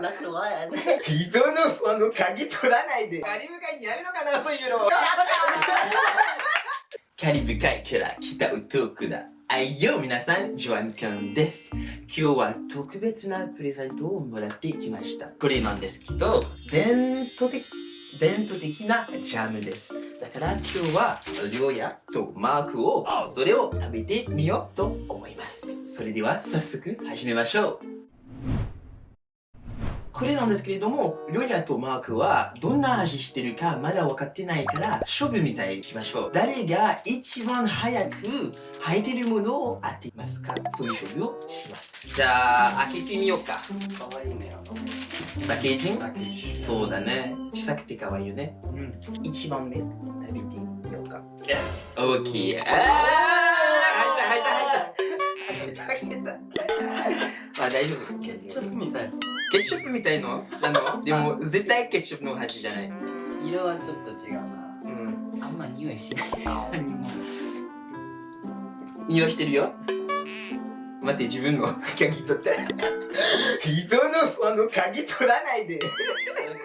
ラストワン人のあの鍵取らないで。カリブ海にあるのかなそういうの。カリブ海から来たウトークだ。はいよ皆さんジョアンカンです。今日は特別なプレゼントをもらってきました。これなんですけど伝統的伝統的なジャムです。だから今日はりょうやとマークをそれを食べてみようと思います。それでは早速始めましょうこれなんですけれども、リョリアとマークはどんな味してるかまだ分かってないから勝負みたいにしましょう。誰が一番早く履いてるものを当てますか？そういう勝負をします。じゃあ、開けてみようか。かわいいねパッケージパッケージ？そうだね。小さくて可愛いよね。うん。一番目、食べてみようか。オッケー。あー入った入った入った入った入ったまあ大丈夫。ケチャップみたいケチャップみたいの？なの？でも絶対ケチャップの味じゃない。色はちょっと違うなうん。あんま匂いしない何も匂いしてるよ。待って、自分の鍵取って。人のあの鍵取らないで。こ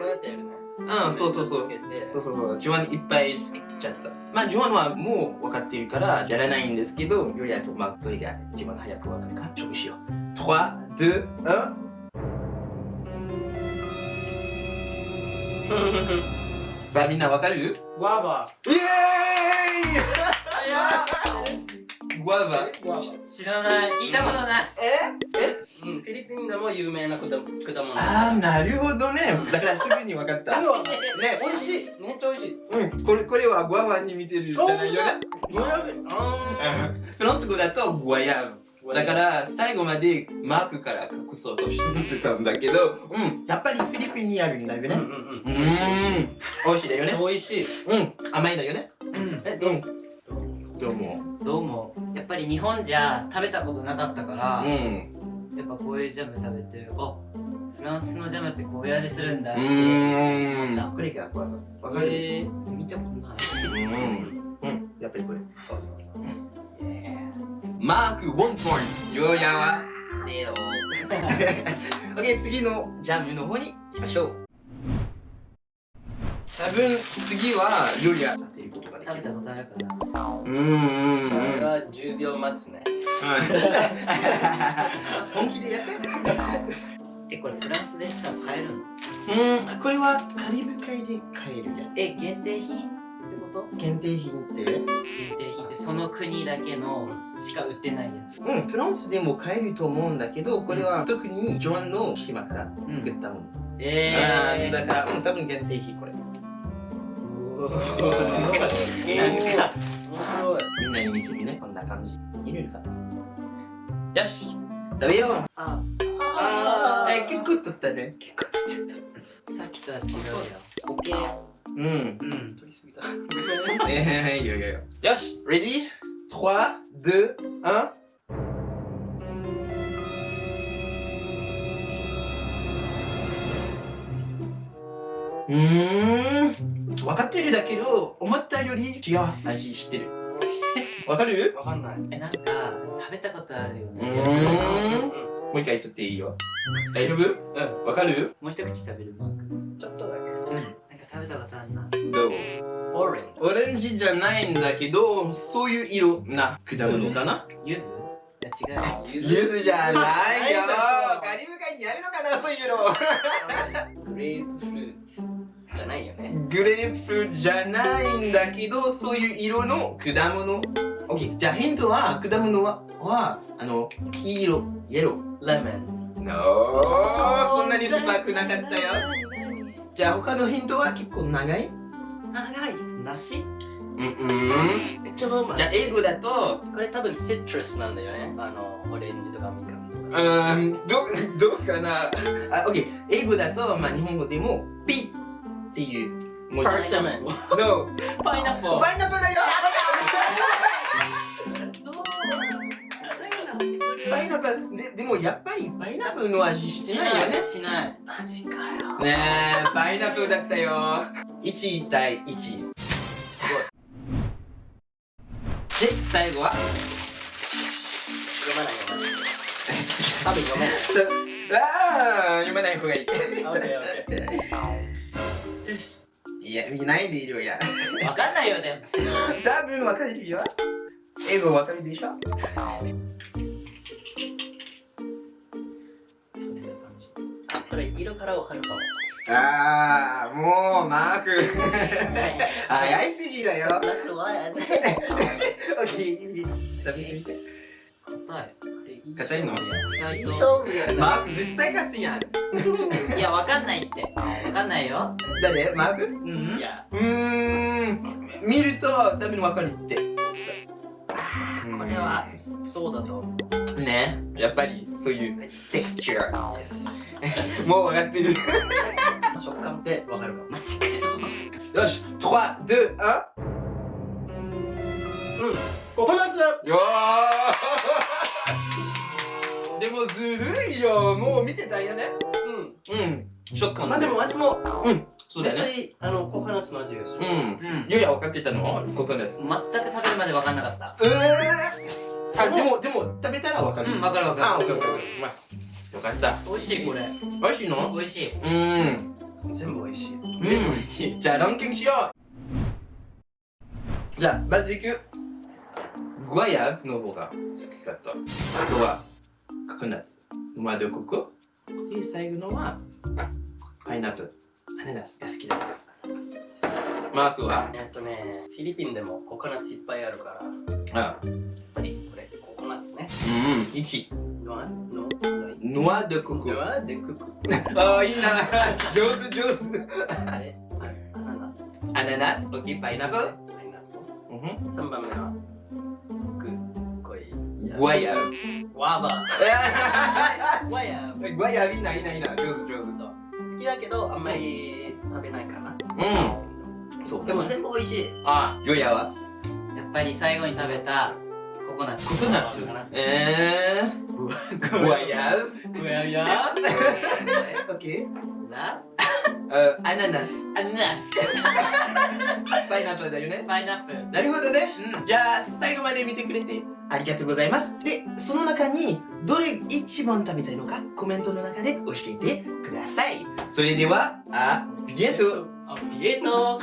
うやってやるねうん、そうそうそうそうそうそう。ジョアンいっぱいつけちゃった。まあ、ジョアンはもう分かってるからやらないんですけど、ヨリアとマークどれが一番早く分かるか勝負しよう。3、さあみんなわかる？ワーバイエーイ！グワーバーワー。バ知らない。聞いたことない。え？え？ーうん。フィリピンでも有名な果果物。あーなるほどね。だからすぐに分かった ね美味しい。めっちゃ美味しい。うん。これこれはグワバに似てるじゃないよね。フランス語だとグワヤブだから最後までマークから隠そうとしてたんだけどうんやっぱりフィリピンにあるんだよね。うんうんううん。美味しい美味しい美味しいだよね。美味しい。うん。甘いだよね。うん。えう？んどうも。どうも。やっぱり日本じゃ食べたことなかったから、うん。やっぱこういうジャム食べてあフランスのジャムってこういう味するんだってう思ーった。ん。これがグワバわかるえー、見たことない。うん。うん。やっぱりこれ。そうそうそうそうマーク1ポイント。ヨ ーヤはゼロ OK 次のジャムの方に行きましょう。多分次はヨリア当てることができる。食べたことあるかな。うんうんこれは10秒待つね。本気でやって。えこれフランスでさ買えるの？うんこれはカリブ海で買えるやつ。え限定品？こと？限定品って？限定品ってその国だけのしか売ってないやつ。うんフランスでも買えると思うんだけどこれは特にジョアンの島から作ったもの、えー、あーだから、うん、多分限定品これ。なんか面白いみんなに見せるねこんな感じ。いるかなよし。食べよう。あ。あえ結構取ったね。結構取っちゃっさっきとは違うよ。オッケーたうん。うん。取りすぎたえー、いいよいいよよし ready 3 2 1うーん。分かってるだけど思ったより違う味してるわかるわかん。ないえなん。か食べたことあるようねもう一回取っていいよ大丈夫うん。わかるもう一口食べるマークちょっとだけうんべたことあるな。どう？オレンジ。オレンジじゃないんだけどそういう色な。果物かな？柚子いや違う。よ。柚子じゃないよカリブ海にあるのかな？そういうの。グレープフルーツじゃないよね。グレープフルーツじゃないんだけどそういう色の果物。OK じゃあヒントは果物ははあの黄色イエローレモン No そんなに酸っぱくなかったよじゃあ他のヒントは結構長い？長い。梨うんうん。ちゃうまいじゃあ英語だとこれ多分シトラスなんだよね。あのオレンジとかみかんとうか。ーん。どどうかな？あ OK 英語だとまあ日本語でもピっていう文字。Persimmon No パイナッ。プルパイナップルだよパイナップルででもやっぱりパイナップルの味してないよね。しないマジかよ。ねえパイナップルだったよ。1対1すごい。で最後は？読まない読まない多分読めない。うああ読まない方がいい。いや見ないでいるや。わかんないよでも。多分わかるよ。英語わかるでしょ？これ色からわかるかも。ああもうマーク。早いすぎだよ。That's why I オッケー食べてみて答え硬いの勝負やマーク絶対勝つやん。いやわかんないって。わかんないよ。誰？マーク？うん。いや。うーん。見ると多分わかるって。これはそうだと思う。ね。やっぱりそういうテクスチャー Yes もう分かってる。食感でわかるかもマジかよ。よし321うん。ココナッツよー。でもずるいよ。もう見てたよねうん。うん。食感まあでも味もうんそうだよね。いいあのココナッツの味がする。うん。うん。ゆうや分かってたの？ココナッツ全く食べるまでわかんなかった。えー、あでもでも食べたら分かる。うんわかるわあか分かる分かるまあよかった。る美味しいこれ。美味しいの？美味しい。うん。全部美味しい。うん。美味しいじゃあランキングしよう。じゃあまずいく。グワヤブの方が好きかったあとはココナッツノワドココで最後のはパイナップルアナナスが好きだった？マークは？えっとねフィリピンでもココナッツいっぱいあるから。やっあぱりこれココナッツね。うん1ノア？ノ？ノワドココノアでクク。ああいいな。上手上手。でアナナス？アナナス？OK パイナップル？パイナップうん。ル3番目は？グゴイ。グワ ヤブワバワヤグワヤブいいないいないいな。上手上手好きだけどあんまり食べないかな。うん。そう。でも全部美味しい。あヨヤはやっぱり最後に食べたココナッツ。ココナッツ。ココナッツ。えー。グワヤブグヤヤオッケーラスアナナス。アナナス。パイナップルだよね。パイナップル。なるほどね。うん。じゃあ最後まで見てくれて。ありがとうございます。でその中にどれ一番食べたいのかコメントの中で教えてください。それではあビエントあビエット